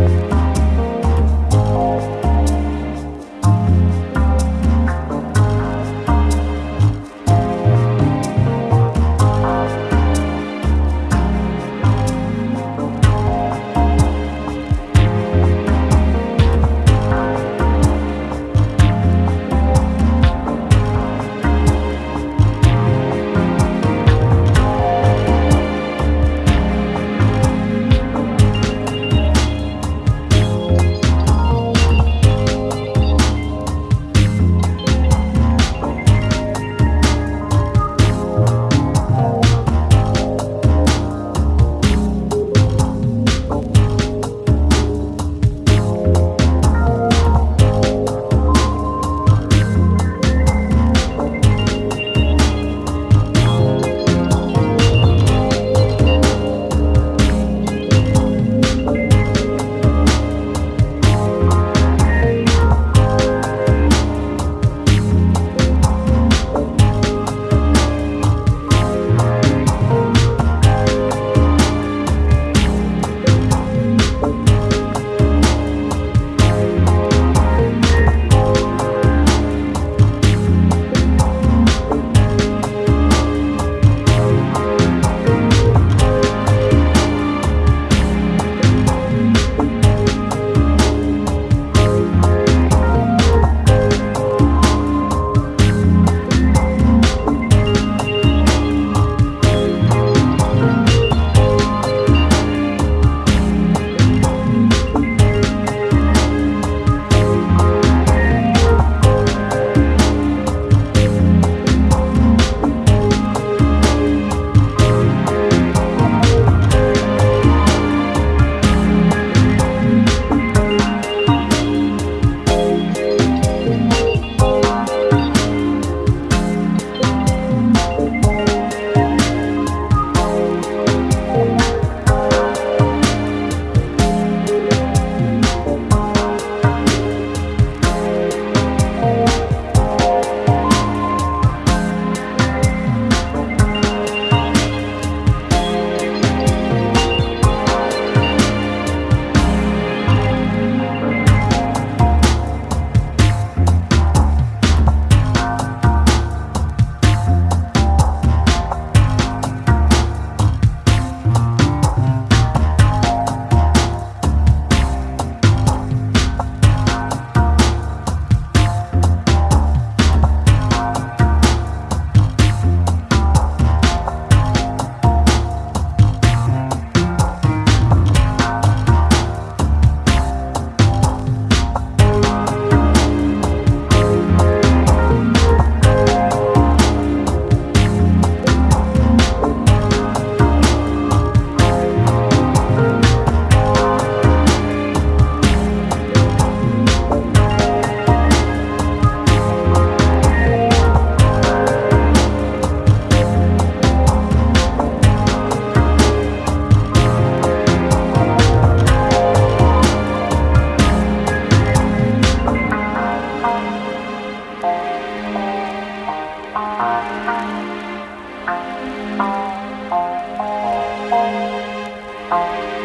Bye. Oh.